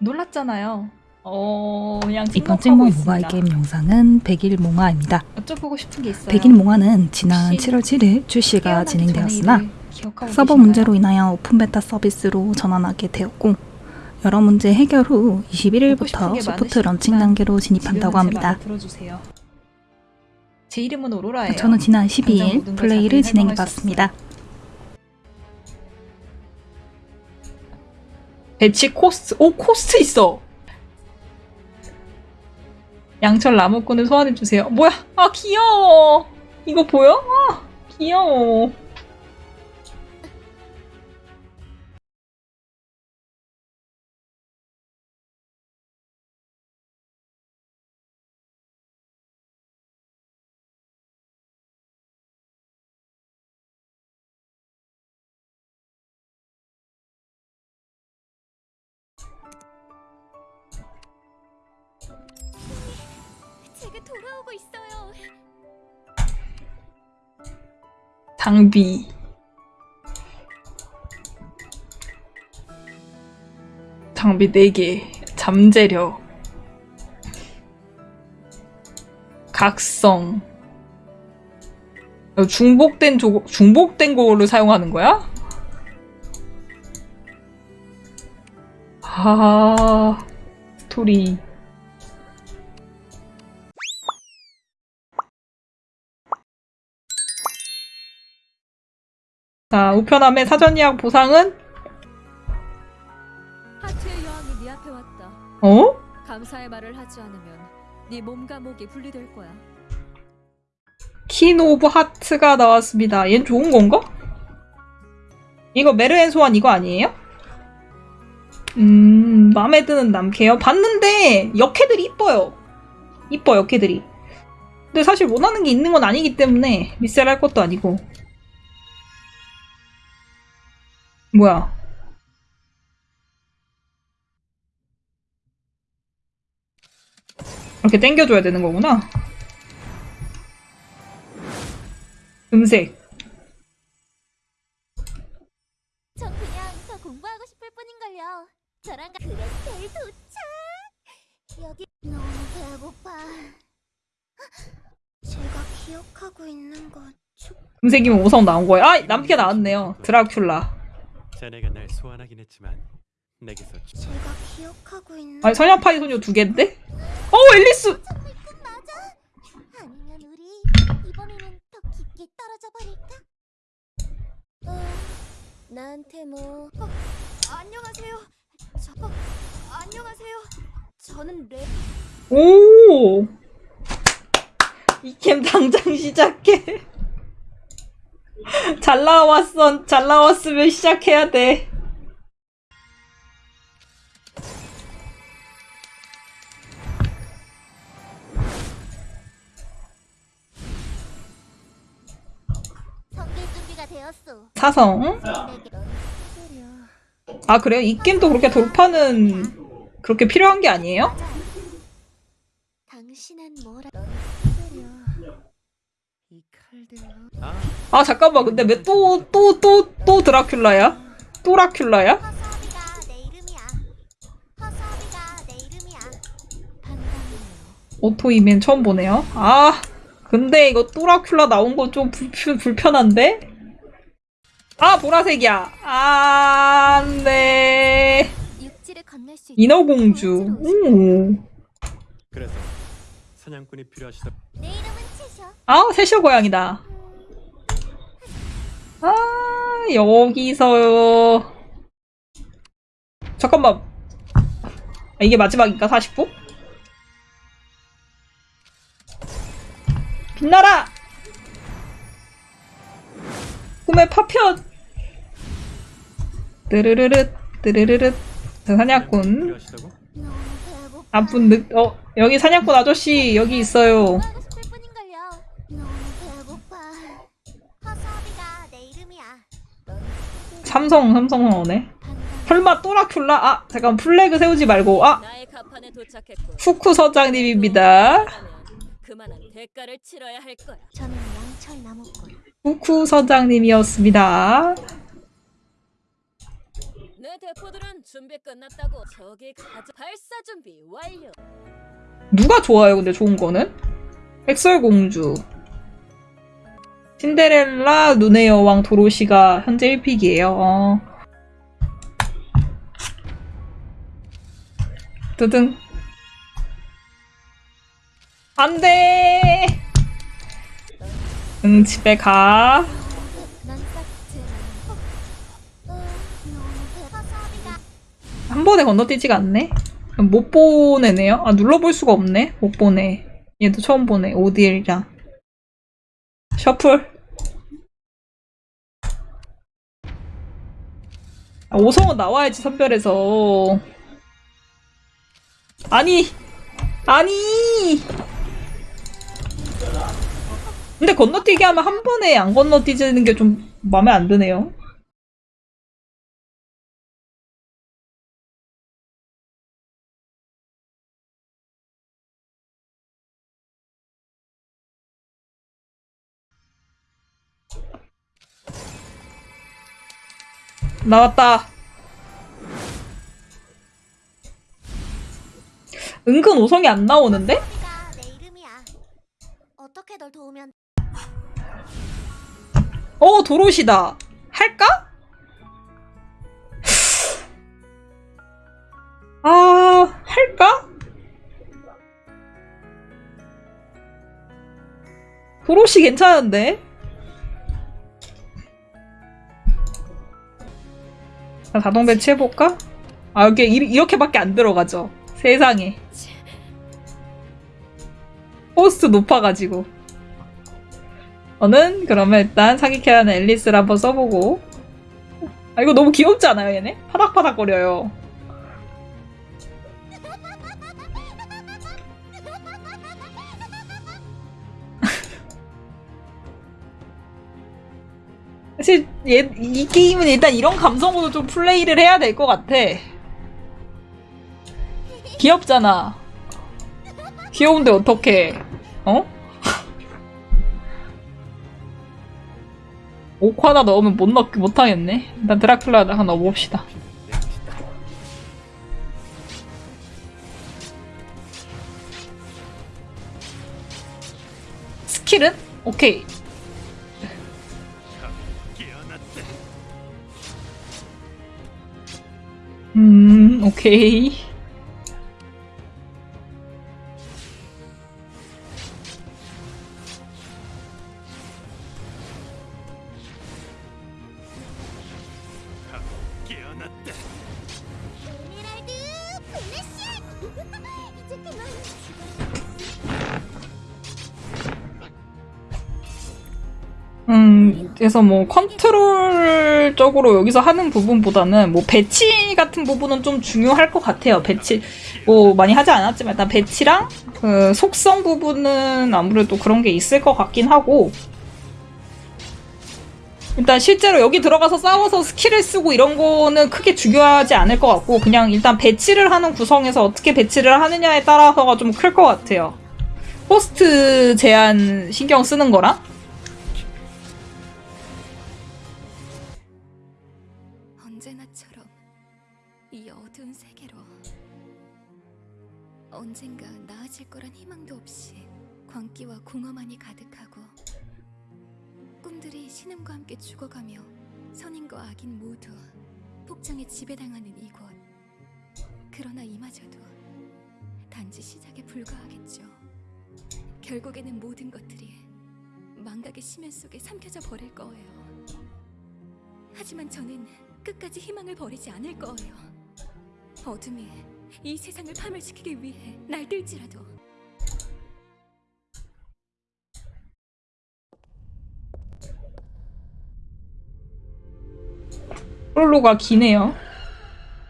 놀랐잖아요. 어, 이번 찍몽. 모바일 게임 영상은 100일 몽화입니다. 여쭤보고 싶은 게 있어요. 100일 몽화는 지난 혹시 7월 7일 출시가 진행되었으나 서버 계신가요? 문제로 인하여 오픈 베타 서비스로 전환하게 되었고 여러 문제 해결 후 보고 싶은 21일부터 게 소프트 런칭 단계로 진입한다고 합니다. 제 이름은 오로라예요. 저는 지난 당장 12일 모든 걸 플레이를 자세히 진행해 설명할 수 봤습니다. 배치 코스트. 오 코스트 있어. 양철 나무꾼을 소환해 주세요. 뭐야? 아 귀여워. 이거 보여? 아 귀여워. 돌아오고 있어요. 장비. 장비 4개. 잠재력. 각성. 어, 중복된 조, 중복된 거를 사용하는 거야? 아, 스토리. 자, 우편함의 사전 예약 보상은? 하트의 여왕이 네 앞에 왔다. 어? 감사의 말을 하지 않으면 네 몸과 목이 분리될 거야. Queen of Heart가 나왔습니다. 얜 좋은 건가? 이거 메르엔 소환 이거 아니에요? 음, 마음에 드는 남캐요? 봤는데 역캐들이 이뻐요. 이뻐 역캐들이. 근데 사실 원하는 게 있는 건 아니기 때문에 리셀 할 것도 아니고. 뭐야? 이렇게 땡겨줘야 되는 거구나. 음색. 전 그냥 더 공부하고 싶을 뿐인걸요. 저랑 그레텔 도착. 여기 너무 배고파. 제가 기억하고 있는 것 축. 음색이면 5성 나온 거예요. 아, 남캐 나왔네요. 드라큘라. 자네가 날 소환하긴 했지만 내게서 주- 제가 기억하고 있는. 아니, 선녀파이 소녀 두 개인데? 어, 앨리스! 아니면 우리 이번에는 더 깊게 떨어져 버릴까? 어, 나한테 뭐? 어, 안녕하세요. 저 어, 안녕하세요. 저는 레. 오! 이 캠 당장 시작해. 잘 나왔어. 잘 나왔으면 시작해야 돼. 사성. 아, 그래요? 이 게임도 그렇게 돌파는 그렇게 필요한 게 아니에요? 아 아, 잠깐만. 근데 왜 또, 또, 또, 또 드라큘라야? 또 라큘라야? 이름이야. 반갑네요. 오토이맨 처음 보네요. 아, 근데 이거 또 라큘라 나온 거 좀 불편한데? 아, 보라색이야. 아, 안 돼. 육지를 건널 수 있는 인어공주. 오. 그래서 사냥꾼이 필요하시다 내 이름은 채셔. 아, 세쇼 고양이다. 아, 여기서요. 잠깐만. 아, 이게 마지막인가? 49? 빛나라! 꿈의 파편! 뜨르르르, 뜨르르르. 저 사냥꾼. 나쁜 늑, 어, 여기 사냥꾼 아저씨, 여기 있어요. 삼성, 삼성 나오네. 설마 또라큘라? 아, 잠깐 플래그 세우지 말고. 아, 후쿠 서장님입니다. 후쿠 서장님이었습니다. 네, 내 대포들은 준비 끝났다고. 저기 가자. 발사 준비 완료. 누가 좋아요, 근데 좋은 거는? 백설공주. 신데렐라, 눈의 여왕, 도로시가 현재 1픽이에요. 어. 뜨등. 안 돼! 응, 집에 가. 한 번에 건너뛰지가 않네? 못 보내네요? 아, 눌러볼 수가 없네? 못 보내. 얘도 처음 보네. 오딜이랑. 셔플. 아, 오성은 나와야지, 선별해서. 아니! 아니! 근데 건너뛰기 하면 한 번에 안 건너뛰는 게 좀 마음에 안 드네요. 나왔다. 은근 오성이 안 나오는데? 어, 도로시다. 할까? 아, 할까? 도로시 괜찮은데? 자, 자동 배치해볼까? 아, 이게 이- 이렇게밖에 안 들어가죠. 세상에. 포스트 높아가지고. 저는 그러면 일단 사기캐 하는 앨리스를 한번 써보고 아 이거 너무 귀엽지 않아요 얘네? 파닥파닥 거려요 사실 얘, 이 게임은 일단 이런 감성으로 좀 플레이를 해야 될 것 같아 귀엽잖아 귀여운데 어떡해 어? 하나 넣으면 못 넣, 못하겠네. 일단 드라큘라 하나 넣어봅시다. 스킬은? 오케이. 음, 오 음, 그래서 뭐 컨트롤적으로 여기서 하는 부분보다는 뭐 배치 같은 부분은 좀 중요할 것 같아요. 배치 뭐 많이 하지 않았지만 일단 배치랑 그 속성 부분은 아무래도 그런 게 있을 것 같긴 하고 일단 실제로 여기 들어가서 싸워서 스킬을 쓰고 이런 거는 크게 중요하지 않을 것 같고 그냥 일단 배치를 하는 구성에서 어떻게 배치를 하느냐에 따라서가 좀 클 것 같아요. 호스트 제한 신경 쓰는 거랑 광기와 공허만이 가득하고 꿈들이 신음과 함께 죽어가며 선인과 악인 모두 폭정에 지배당하는 이곳. 그러나 이마저도 단지 시작에 불과하겠죠. 결국에는 모든 것들이 망각의 심연 속에 삼켜져 버릴 거예요. 하지만 저는 끝까지 희망을 버리지 않을 거예요. 어둠이 이 세상을 파멸시키기 위해 날들지라도 프롤로가 기네요.